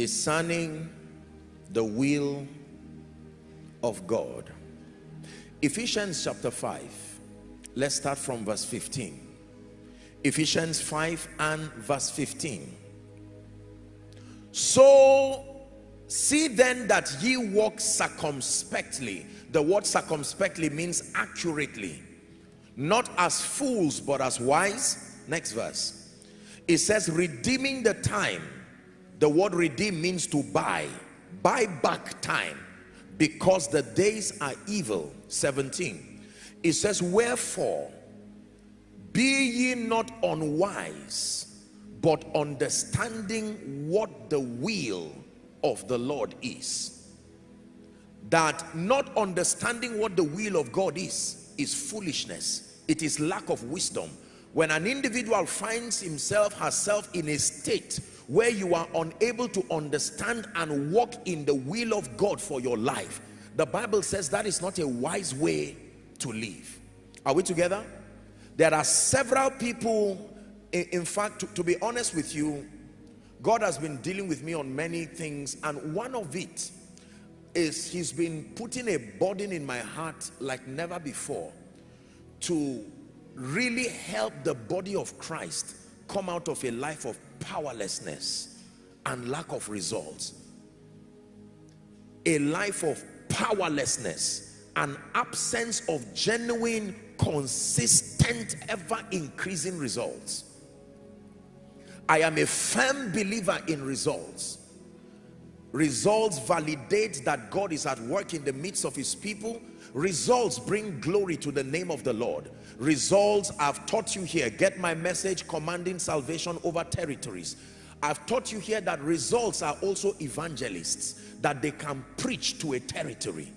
discerning the will of God. Ephesians chapter 5 let's start from verse 15 Ephesians 5 and verse 15 so see then that ye walk circumspectly. The word circumspectly means accurately. Not as fools but as wise. Next verse. It says redeeming the time the word redeem means to buy. Buy back time. Because the days are evil. 17 it says wherefore be ye not unwise but understanding what the will of the Lord is. That not understanding what the will of God is is foolishness. It is lack of wisdom. When an individual finds himself herself in a state where you are unable to understand and walk in the will of God for your life. The Bible says that is not a wise way to live. Are we together? There are several people in, fact to, to be honest with you God has been dealing with me on many things and one of it is he's been putting a burden in my heart like never before to really help the body of Christ come out of a life of powerlessness and lack of results. A life of powerlessness an absence of genuine consistent ever increasing results. I am a firm believer in results results validate that God is at work in the midst of his people. Results bring glory to the name of the Lord. Results I've taught you here. Get my message commanding salvation over territories. I've taught you here that results are also evangelists that they can preach to a territory.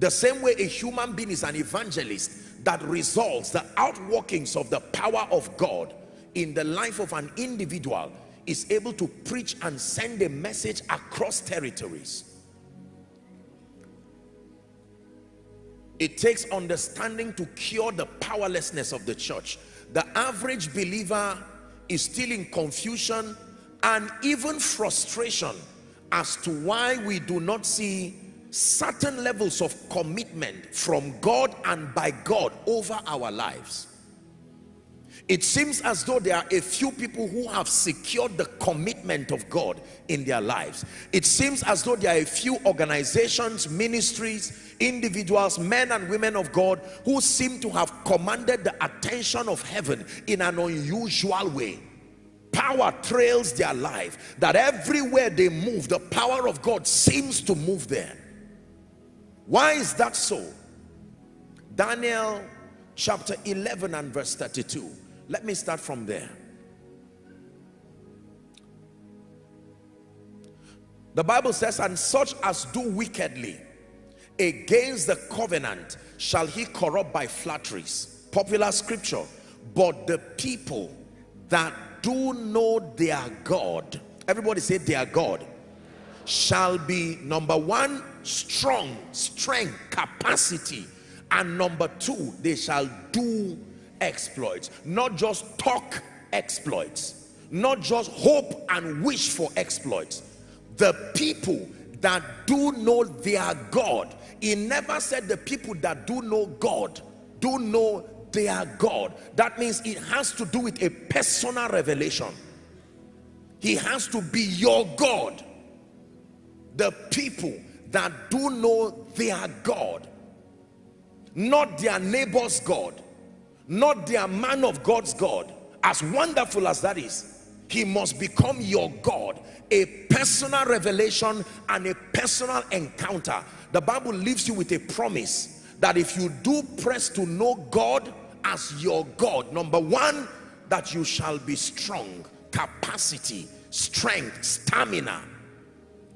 The same way a human being is an evangelist that results the outworkings of the power of God in the life of an individual is able to preach and send a message across territories. It takes understanding to cure the powerlessness of the church. The average believer is still in confusion and even frustration as to why we do not see certain levels of commitment from God and by God over our lives it seems as though there are a few people who have secured the commitment of God in their lives. It seems as though there are a few organizations, ministries, individuals, men and women of God who seem to have commanded the attention of heaven in an unusual way. Power trails their life that everywhere they move, the power of God seems to move there. Why is that so? Daniel chapter 11 and verse 32 let me start from there. The Bible says, and such as do wickedly against the covenant shall he corrupt by flatteries. Popular scripture. But the people that do know their God, everybody say their God, shall be number one, strong, strength, capacity. And number two, they shall do exploits not just talk exploits not just hope and wish for exploits. The people that do know their God he never said the people that do know God do know their God. That means it has to do with a personal revelation. He has to be your God. The people that do know their God not their neighbor's God not their man of God's God. As wonderful as that is he must become your God. A personal revelation and a personal encounter. The Bible leaves you with a promise that if you do press to know God as your God number one that you shall be strong. Capacity strength stamina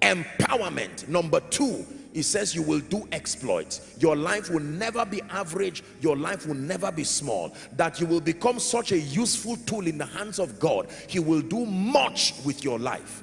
empowerment. Number two he says you will do exploits. Your life will never be average. Your life will never be small. That you will become such a useful tool in the hands of God he will do much with your life